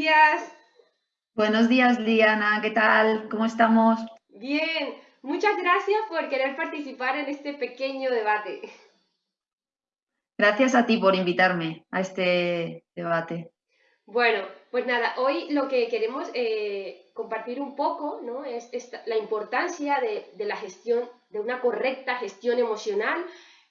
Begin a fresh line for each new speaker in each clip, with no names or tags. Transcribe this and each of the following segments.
días.
Buenos días, Liana. ¿Qué tal? ¿Cómo estamos?
Bien. Muchas gracias por querer participar en este pequeño debate.
Gracias a ti por invitarme a este debate.
Bueno, pues nada, hoy lo que queremos eh, compartir un poco ¿no? es la importancia de, de, la gestión, de una correcta gestión emocional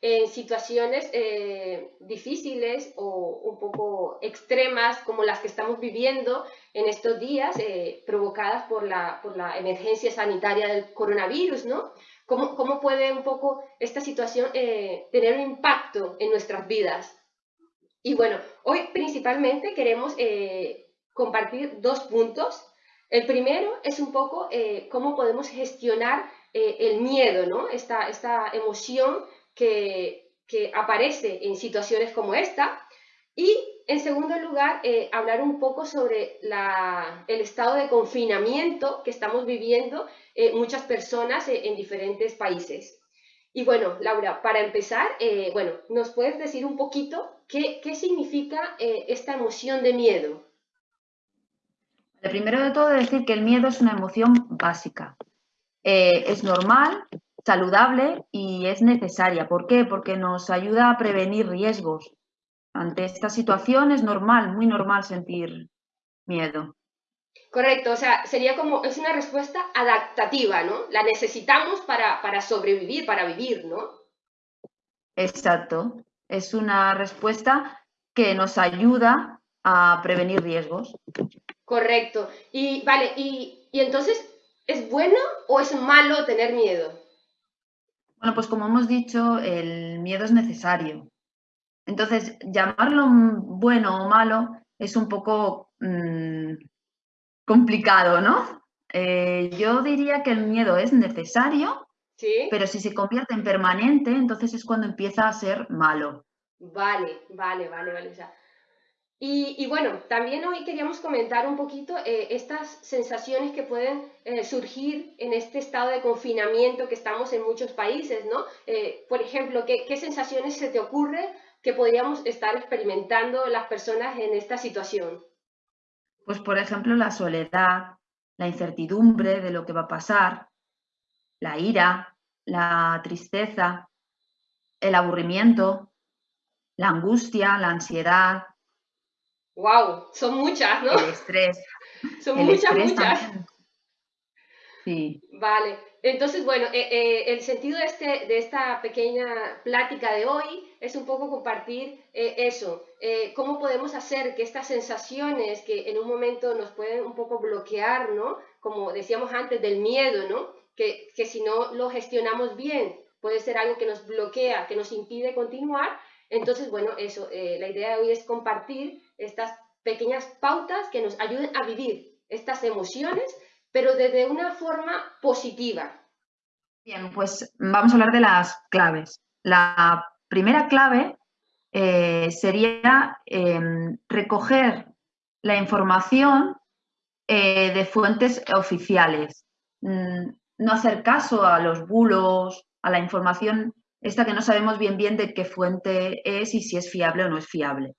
en situaciones eh, difíciles o un poco extremas como las que estamos viviendo en estos días, eh, provocadas por la, por la, emergencia sanitaria del coronavirus, ¿no? ¿Cómo, cómo puede un poco esta situación eh, tener un impacto en nuestras vidas? Y bueno, hoy principalmente queremos compartir dos puntos. El primero es un poco cómo podemos gestionar el miedo, ¿no? Esta, esta emoción que, aparece en situaciones como esta. Y, en segundo lugar, eh, hablar un poco sobre el estado de confinamiento que estamos viviendo eh, muchas personas eh, en diferentes países. Y bueno, Laura, para empezar, bueno, ¿nos puedes decir un poquito qué, significa esta emoción de miedo?
Primero de todo decir que el miedo es una emoción básica. es normal, saludable y es necesaria. ¿Por qué? Porque nos ayuda a prevenir riesgos. Ante esta situación es normal, muy normal sentir miedo.
Correcto, o sea, sería como, es una respuesta adaptativa, ¿no? La necesitamos para, para sobrevivir, para vivir, ¿no?
Exacto, es una respuesta que nos ayuda a prevenir riesgos.
Correcto, y vale, y, y entonces, ¿es bueno o es malo tener miedo?
Bueno, pues como hemos dicho, el miedo es necesario. Entonces, llamarlo bueno o malo es un poco mm, complicado, ¿no? Eh, yo diría que el miedo es necesario, pero si se convierte en permanente, entonces es cuando empieza a ser malo.
Vale, vale, vale, vale. Y, bueno, también hoy queríamos comentar un poquito eh, estas sensaciones que pueden eh, surgir en este estado de confinamiento que estamos en muchos países, ¿no? Eh, por ejemplo, ¿qué, ¿qué, sensaciones se te ocurre que podríamos estar experimentando las personas en esta situación?
Pues, por ejemplo, la soledad, la incertidumbre de lo que va a pasar, la ira, la tristeza, el aburrimiento, la angustia, la ansiedad,
Wow, son muchas, ¿no?
El estrés.
Son muchas, muchas.
Sí.
Vale. Entonces, bueno, eh, eh, el sentido de, este, de esta pequeña plática de hoy es un poco compartir eh, eso, cómo podemos hacer que estas sensaciones que en un momento nos pueden un poco bloquear, ¿no? Como decíamos antes, del miedo, ¿no? Que, que si no lo gestionamos bien, puede ser algo que nos bloquea, que nos impide continuar, entonces, bueno, eso, eh, la idea de hoy es compartir estas pequeñas pautas que nos ayuden a vivir estas emociones, pero desde una forma positiva.
Bien, pues vamos a hablar de las claves. La primera clave eh, sería em, recoger la información eh, de fuentes oficiales, mm, no hacer caso a los bulos, a la información esta que no sabemos bien bien de qué fuente es y si es fiable o no es fiable.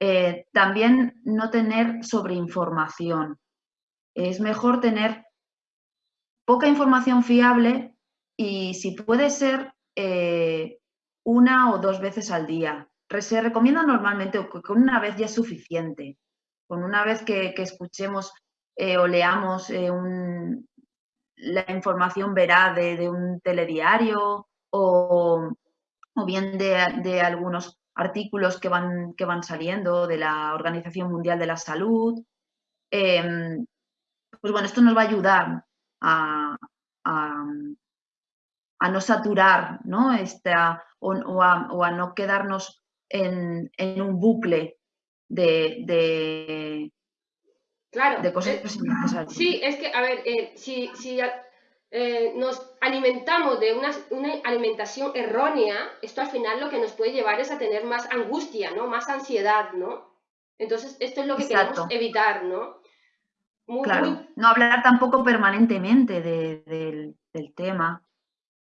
Eh, también no tener sobreinformación. Es mejor tener poca información fiable y si puede ser eh, una o dos veces al día. Se recomienda normalmente que con una vez ya es suficiente. Con una vez que, escuchemos eh, o leamos la información veraz de un telediario o, bien de, algunos artículos que van, que van saliendo de la Organización Mundial de la Salud. Em, pues bueno, esto nos va a ayudar a, no saturar ¿no? Esta, o, a, no quedarnos en, un bucle de,
claro,
de cosas
eh, Sí, es que, a ver, eh, si, si eh, nos alimentamos de una, alimentación errónea, esto al final lo que nos puede llevar es a tener más angustia, ¿no? Más ansiedad, ¿no? Entonces, esto es lo que queremos evitar, ¿no?
claro, no hablar tampoco permanentemente del, tema,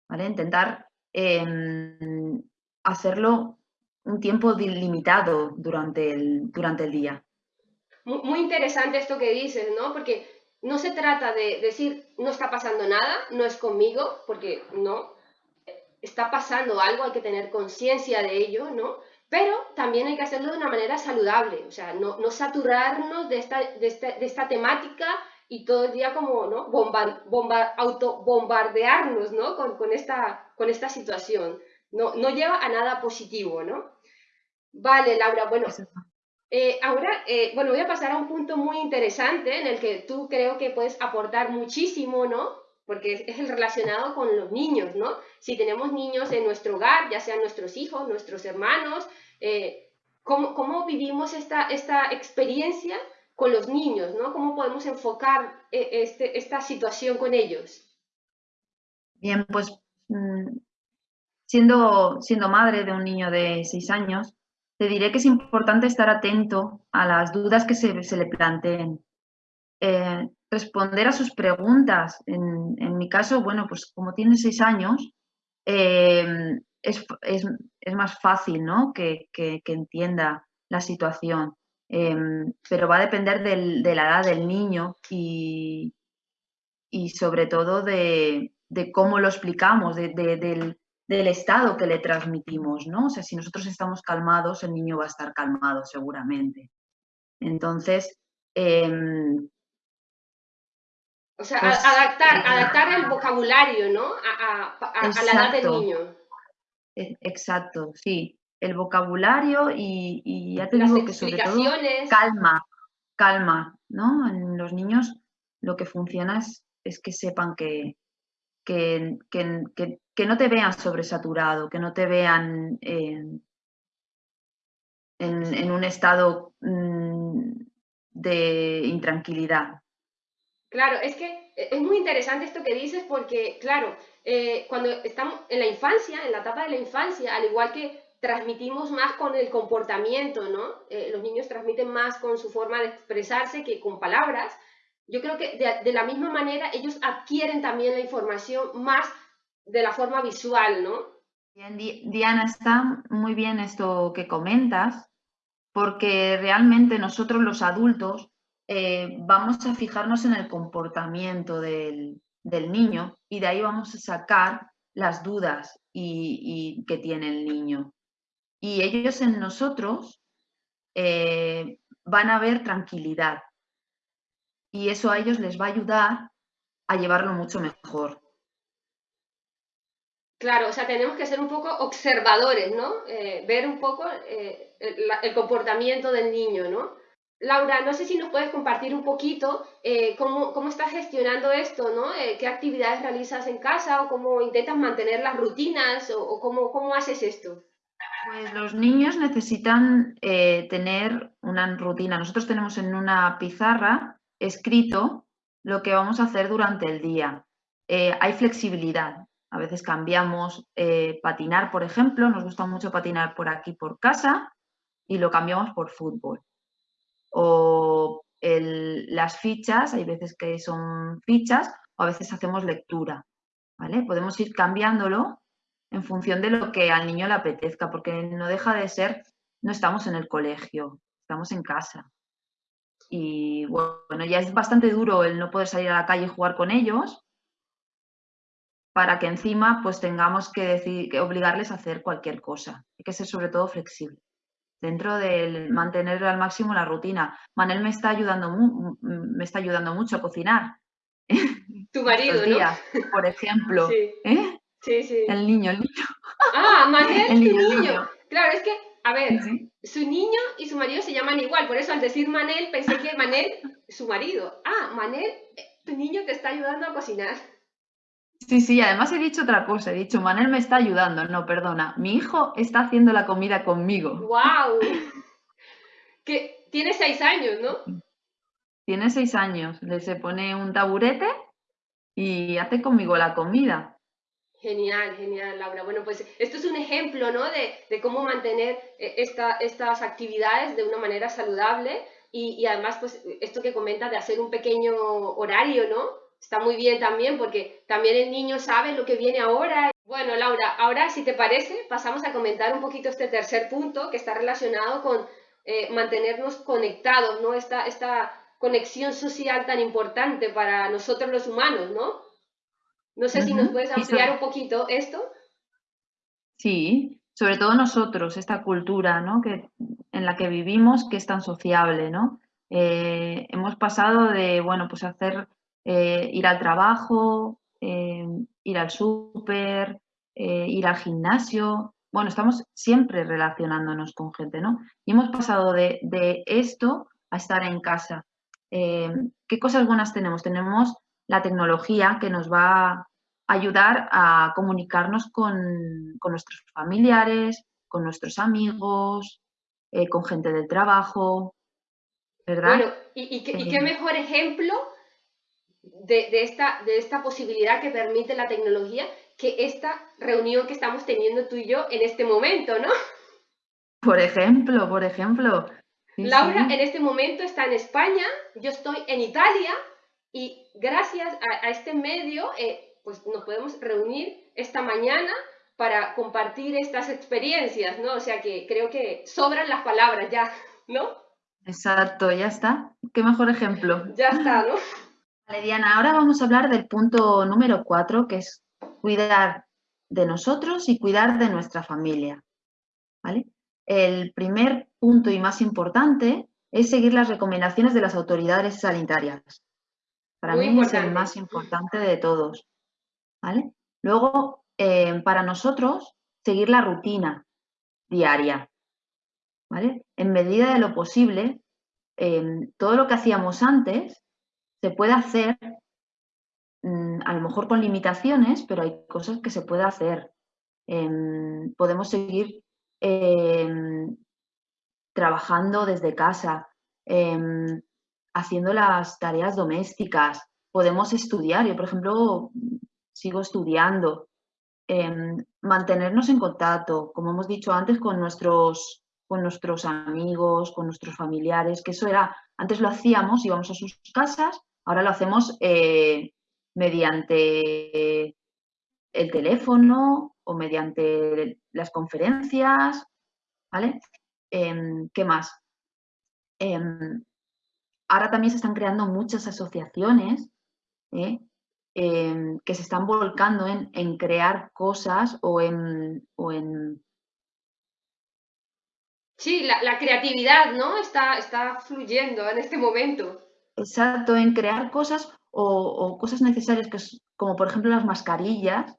¿vale? Intentar em, hacerlo un tiempo limitado durante el, durante el día.
muy interesante esto que dices, ¿no? Porque no se trata de decir, no está pasando nada, no es conmigo, porque no, está pasando algo, hay que tener conciencia de ello, ¿no? Pero también hay que hacerlo de una manera saludable, o sea, no, no saturarnos de esta, de, esta, temática y todo el día como, ¿no? Bomba, bomba, auto bombardearnos, ¿no? Con, con, esta, con esta situación. No, no lleva a nada positivo, ¿no? Vale, Laura, bueno, eh, ahora, eh, bueno, voy a pasar a un punto muy interesante en el que tú creo que puedes aportar muchísimo, ¿no? Porque es, el relacionado con los niños, ¿no? Si tenemos niños en nuestro hogar, ya sean nuestros hijos, nuestros hermanos, eh, ¿cómo, vivimos esta, esta experiencia con los niños, ¿no? ¿Cómo podemos enfocar este, esta situación con ellos?
Bien, pues mm, siendo, siendo madre de un niño de seis años, te diré que es importante estar atento a las dudas que se, le planteen. Eh, responder a sus preguntas. En, mi caso, bueno, pues como tiene seis años, eh, es, más fácil ¿no? que, entienda la situación. Eh, pero va a depender de la edad del niño y, y sobre todo de, cómo lo explicamos, del, del estado que le transmitimos, ¿no? O sea, si nosotros estamos calmados, el niño va a estar calmado seguramente. Entonces, em,
o sea, pues, adaptar, adaptar el vocabulario, ¿no? A, la edad del niño.
E, exacto, sí. El vocabulario y, ya te digo que sobre todo calma, calma, ¿no? En los niños lo que funciona es que sepan que, que, que, no te vean sobresaturado, que no te vean en, un estado mm, de intranquilidad.
Claro, es que es muy interesante esto que dices porque, claro, eh, cuando estamos en la infancia, en la etapa de la infancia, al igual que transmitimos más con el comportamiento, ¿no? Eh, los niños transmiten más con su forma de expresarse que con palabras, yo creo que de, la misma manera ellos adquieren también la información más de la forma visual, ¿no?
Diana, está muy bien esto que comentas, porque realmente nosotros los adultos eh, vamos a fijarnos en el comportamiento del, niño y de ahí vamos a sacar las dudas y, que tiene el niño. Y ellos en nosotros eh, van a ver tranquilidad, y eso a ellos les va a ayudar a llevarlo mucho mejor.
Claro, o sea, tenemos que ser un poco observadores, ¿no? Eh, ver un poco eh, el, comportamiento del niño, ¿no? Laura, no sé si nos puedes compartir un poquito eh, cómo, cómo, estás gestionando esto, ¿no? ¿Qué actividades realizas en casa o cómo intentas mantener las rutinas o, cómo, cómo, haces esto?
Pues los niños necesitan tener una rutina. Nosotros tenemos en una pizarra escrito lo que vamos a hacer durante el día. Eh, hay flexibilidad. A veces cambiamos eh, patinar, por ejemplo, nos gusta mucho patinar por aquí, por casa, y lo cambiamos por fútbol. O las fichas, hay veces que son fichas, o a veces hacemos lectura. ¿vale? Podemos ir cambiándolo en función de lo que al niño le apetezca, porque no deja de ser, no estamos en el colegio, estamos en casa y bueno, ya es bastante duro el no poder salir a la calle y jugar con ellos para que encima pues tengamos que, decir, que obligarles a hacer cualquier cosa. Hay que ser sobre todo flexible. Dentro de mantener al máximo la rutina. Manel me está ayudando, me está ayudando mucho a cocinar.
Tu marido, días,
Por ejemplo.
Sí.
¿Eh?
sí, sí.
El niño, el niño.
Ah, Manel, el niño, tu niño. Claro, es que a ver, su niño y su marido se llaman igual, por eso al decir Manel pensé que Manel, su marido. Ah, Manel, tu niño te está ayudando a cocinar.
Sí, sí, además he dicho otra cosa, he dicho, Manel me está ayudando, no, perdona, mi hijo está haciendo la comida conmigo.
¡Wow! que tiene seis años, ¿no?
Tiene seis años, le se pone un taburete y hace conmigo la comida.
Genial, genial, Laura. Bueno, pues esto es un ejemplo, ¿no? De, cómo mantener eh, estas actividades de una manera saludable y, además, pues esto que comenta de hacer un pequeño horario, ¿no? Está muy bien también porque también el niño sabe lo que viene ahora. Bueno, Laura, ahora si te parece, pasamos a comentar un poquito este tercer punto que está relacionado con eh, mantenernos conectados, ¿no? Esta, esta conexión social tan importante para nosotros los humanos, ¿no? No sé si nos puedes ampliar un poquito esto.
Sí, sobre todo nosotros, esta cultura ¿no? que, en la que vivimos, que es tan sociable, ¿no? Eh, hemos pasado de, bueno, pues hacer, eh, ir al trabajo, eh, ir al súper, ir al gimnasio, bueno, estamos siempre relacionándonos con gente, ¿no? Y hemos pasado de, de esto a estar en casa. ¿Qué cosas buenas tenemos? Tenemos la tecnología que nos va a ayudar a comunicarnos con, nuestros familiares, con nuestros amigos, eh, con gente del trabajo, ¿verdad?
Bueno, ¿y, qué, eh, mejor ejemplo de, esta, de esta posibilidad que permite la tecnología que esta reunión que estamos teniendo tú y yo en este momento, ¿no?
Por ejemplo, por ejemplo.
Laura en este momento está en España, yo estoy en Italia y gracias a, este medio eh, pues nos podemos reunir esta mañana para compartir estas experiencias, ¿no? O sea que creo que sobran las palabras ya, ¿no?
Exacto, ya está. Qué mejor ejemplo.
Ya está, ¿no?
Vale, Diana, ahora vamos a hablar del punto número cuatro, que es cuidar de nosotros y cuidar de nuestra familia. ¿Vale? El primer punto y más importante es seguir las recomendaciones de las autoridades sanitarias. Para mí es el más importante de todos. ¿vale? Luego, eh, para nosotros, seguir la rutina diaria, ¿vale? En medida de lo posible, em, todo lo que hacíamos antes se puede hacer, mm, a lo mejor con limitaciones, pero hay cosas que se puede hacer. Em, podemos seguir em, trabajando desde casa, haciendo las tareas domésticas, podemos estudiar. Yo, por ejemplo, sigo estudiando. Em, mantenernos en contacto, como hemos dicho antes, con nuestros, con nuestros amigos, con nuestros familiares, que eso era, antes lo hacíamos, íbamos a sus casas, ahora lo hacemos eh, mediante el teléfono o mediante las conferencias, ¿vale? Em, ¿Qué más? Ahora también se están creando muchas asociaciones ¿eh? em, que se están volcando en, crear cosas o en,
Sí, la, creatividad, ¿no? Está, está fluyendo en este momento.
Exacto, en crear cosas o, cosas necesarias, que como por ejemplo las mascarillas,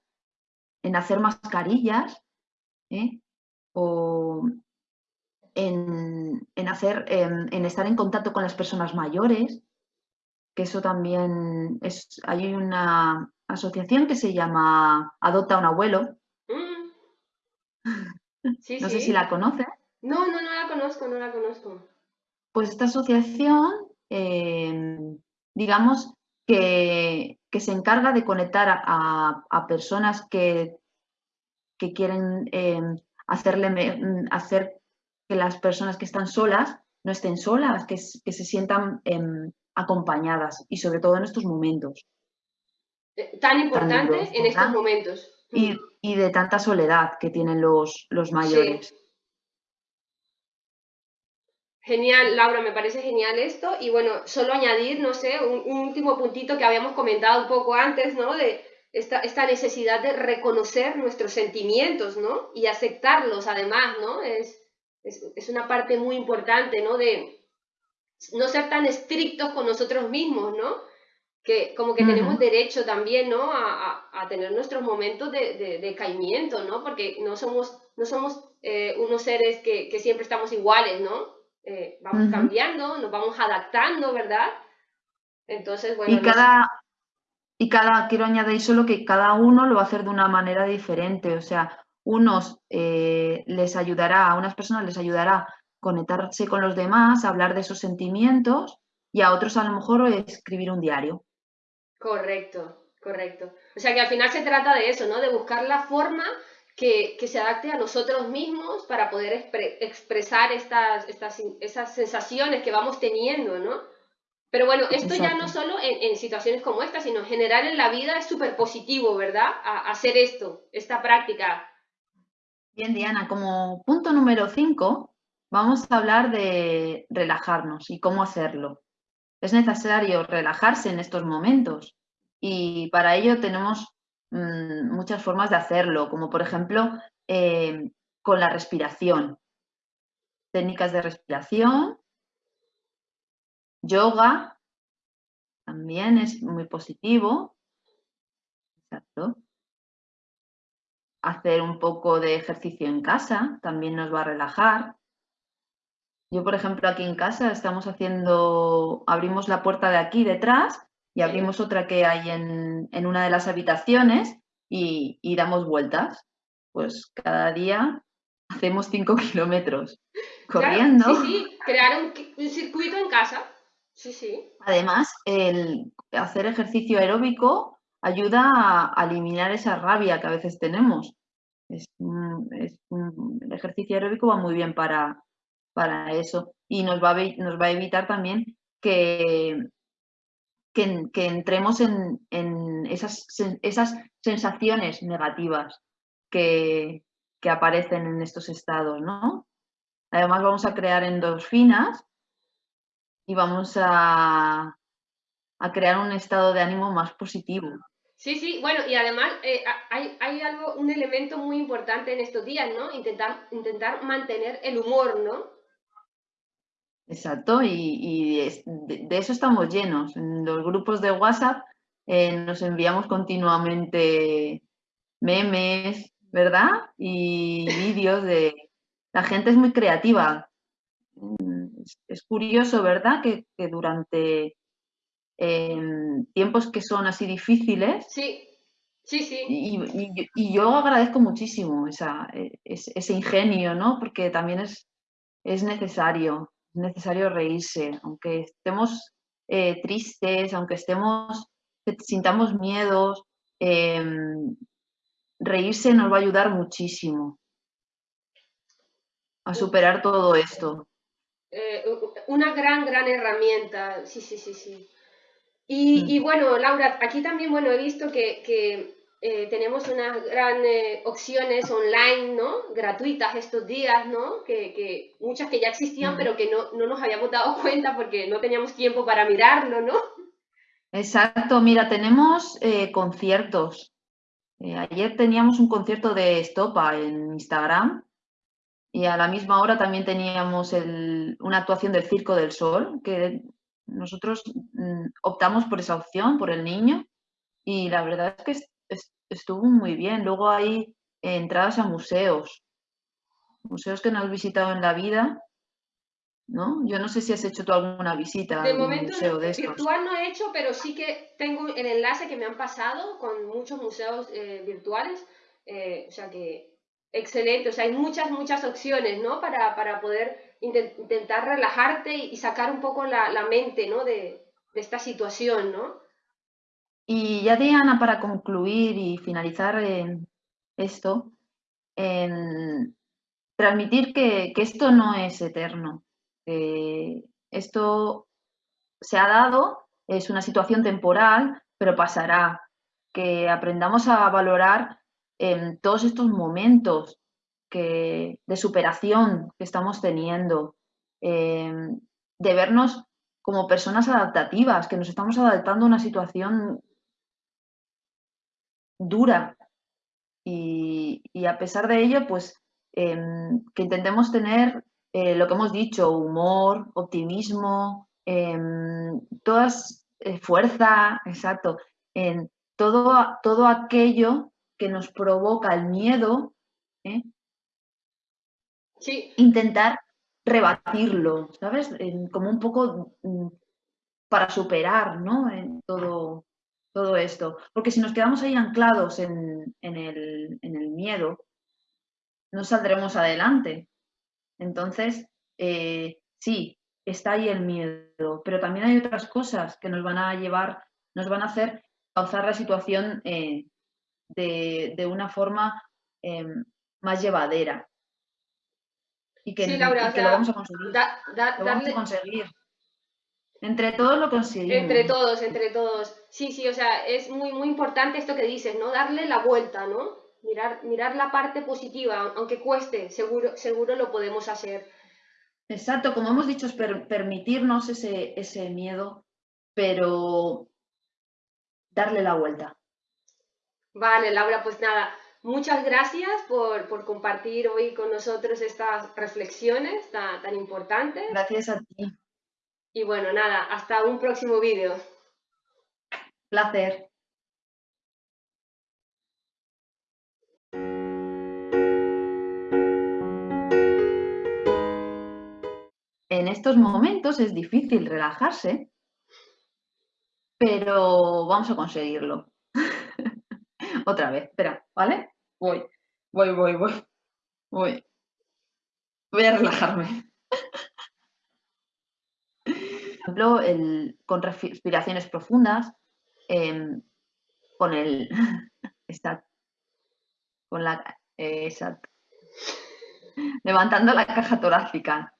en hacer mascarillas, ¿eh? o en, hacer, en, estar en contacto con las personas mayores, que eso también es, hay una asociación que se llama Adopta un abuelo. Mm. no sé si la conoces.
No, no, no la conozco, no la conozco.
Pues esta asociación, em, digamos, que, se encarga de conectar a, personas que, que quieren em, hacerle, hacer que las personas que están solas no estén solas, que, se sientan em, acompañadas y sobre todo en estos momentos.
Eh, tan importante en estos momentos.
Y, de tanta soledad que tienen los, los mayores.
Genial, Laura, me parece genial esto. Y bueno, solo añadir, no sé, un, último puntito que habíamos comentado un poco antes, ¿no? De esta, esta, necesidad de reconocer nuestros sentimientos, ¿no? Y aceptarlos además, ¿no? Es, es, una parte muy importante, ¿no? De no ser tan estrictos con nosotros mismos, ¿no? Que como que tenemos derecho también, ¿no? A, a, tener nuestros momentos de, de, caimiento, ¿no? Porque no somos, no somos eh, unos seres que, que, siempre estamos iguales, ¿no? Eh, vamos cambiando, nos vamos adaptando, ¿verdad? Entonces, bueno.
Y cada, y cada, quiero añadir solo que cada uno lo va a hacer de una manera diferente, o sea, unos eh, les ayudará, a unas personas les ayudará conectarse con los demás, hablar de esos sentimientos y a otros a lo mejor escribir un diario.
Correcto, correcto. O sea que al final se trata de eso, ¿no? De buscar la forma que, se adapte a nosotros mismos para poder expresar estas, estas, esas sensaciones que vamos teniendo, ¿no? Pero bueno, esto ya no solo en, situaciones como esta, sino en general en la vida es súper positivo, ¿verdad? hacer esto, esta práctica
Bien, Diana, como punto número 5, vamos a hablar de relajarnos y cómo hacerlo. Es necesario relajarse en estos momentos y para ello tenemos mm, muchas formas de hacerlo, como por ejemplo eh, con la respiración. Técnicas de respiración, yoga, también es muy positivo. Exacto. Hacer un poco de ejercicio en casa también nos va a relajar. Yo, por ejemplo, aquí en casa estamos haciendo, abrimos la puerta de aquí detrás y abrimos otra que hay en, una de las habitaciones y, damos vueltas. Pues cada día hacemos cinco kilómetros corriendo.
sí, sí, crear un, circuito en casa. Sí, sí.
Además, el hacer ejercicio aeróbico ayuda a, eliminar esa rabia que a veces tenemos. El ejercicio aeróbico va muy bien para, para eso y nos va, a, nos va a evitar también que, que, entremos en, esas, esas, sensaciones negativas que, que, aparecen en estos estados, ¿no? Además vamos a crear endorfinas y vamos a, a crear un estado de ánimo más positivo.
Sí, sí, bueno, y además eh, hay, hay, algo, un elemento muy importante en estos días, ¿no? Intentar, intentar mantener el humor, ¿no?
Exacto, y, de, eso estamos llenos. En los grupos de WhatsApp eh, nos enviamos continuamente memes, ¿verdad? Y vídeos de... La gente es muy creativa. Mm, es, curioso, ¿verdad? Que, durante em, tiempos que son así difíciles.
Sí, sí, sí.
Y, yo agradezco muchísimo esa, e, ese, ingenio, ¿no? Porque también es, es necesario es necesario reírse, aunque estemos eh, tristes, aunque estemos, sintamos miedos, em, reírse nos va a ayudar muchísimo a superar todo esto.
Eh, una gran, gran herramienta, sí, sí, sí, sí. Y, y, bueno, Laura, aquí también, bueno, he visto que, que eh, tenemos unas grandes opciones online, ¿no? Gratuitas estos días, ¿no? Que, muchas que ya existían, pero que no, nos habíamos dado cuenta porque no teníamos tiempo para mirarlo, ¿no?
Exacto, mira, tenemos eh, conciertos. Eh, ayer teníamos un concierto de Estopa en Instagram y a la misma hora también teníamos una actuación del Circo del Sol, que nosotros mm, optamos por esa opción, por el niño, y la verdad es que estuvo muy bien. Luego hay entradas a museos, museos que no has visitado en la vida, ¿no? Yo no sé si has hecho tú alguna visita
de momento, museo de estos. virtual no he hecho, pero sí que tengo el enlace que me han pasado con muchos museos eh, virtuales, eh, o sea que excelente, o sea, hay muchas, muchas opciones, ¿no? Para, para poder intentar relajarte y, sacar un poco la, mente, ¿no? De, esta situación, ¿no?
Y ya Diana, para concluir y finalizar esto, transmitir que, esto no es eterno, esto se ha dado, es una situación temporal, pero pasará, que aprendamos a valorar en todos estos momentos de superación que estamos teniendo, de vernos como personas adaptativas, que nos estamos adaptando a una situación dura. Y, a pesar de ello, pues em, que intentemos tener eh, lo que hemos dicho, humor, optimismo, todas, eh, fuerza, exacto, en todo, todo aquello que nos provoca el miedo, ¿eh? Intentar rebatirlo, ¿sabes? como un poco mm, para superar, ¿no? En todo, todo esto. Porque si nos quedamos ahí anclados en, el, miedo, no saldremos adelante. Entonces, eh, sí, está ahí el miedo, pero también hay otras cosas que nos van a llevar, nos van a hacer causar la situación eh, de, una forma em, más llevadera. Y que, lo vamos a conseguir. lo vamos a conseguir. Entre todos lo conseguimos.
Entre todos, entre todos. Sí, sí, o sea, es muy, muy importante esto que dices, ¿no? Darle la vuelta, ¿no? Mirar, mirar la parte positiva, aunque cueste, seguro, seguro lo podemos hacer.
Exacto, como hemos dicho, es permitirnos ese, ese miedo, pero darle la vuelta.
Vale, Laura, pues nada, muchas gracias por, compartir hoy con nosotros estas reflexiones tan, tan importantes.
Gracias a ti.
Y bueno, nada, hasta un próximo vídeo.
Placer. En estos momentos es difícil relajarse, pero vamos a conseguirlo. Otra vez, espera, ¿vale? Voy, voy, voy, voy, voy. Voy a relajarme. Por ejemplo, con respiraciones profundas, em, con el... con la... exacto. Levantando la caja torácica.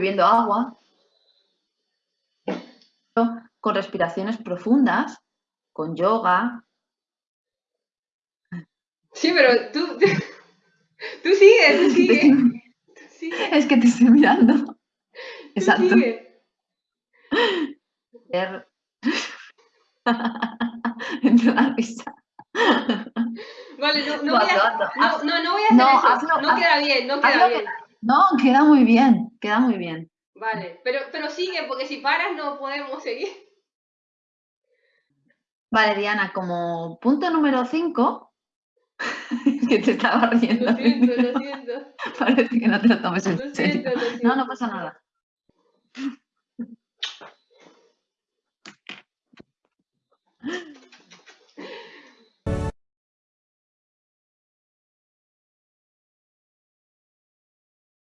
Bebiendo agua, con respiraciones profundas, con yoga.
Sí, pero tú, tú, sigues, tú sigues.
Es que te estoy mirando. Exacto. Entre la risa.
Vale, no, no, voy a, no, no, no voy a hacer eso. no queda bien, no queda bien.
No, queda muy bien, queda muy bien.
Vale, pero, pero sigue, porque si paras no podemos seguir.
Vale, Diana, como punto número 5, que te estaba riendo.
Lo siento, lo siento.
Parece que no te lo tomes en lo serio. Siento, lo siento. No, no pasa nada.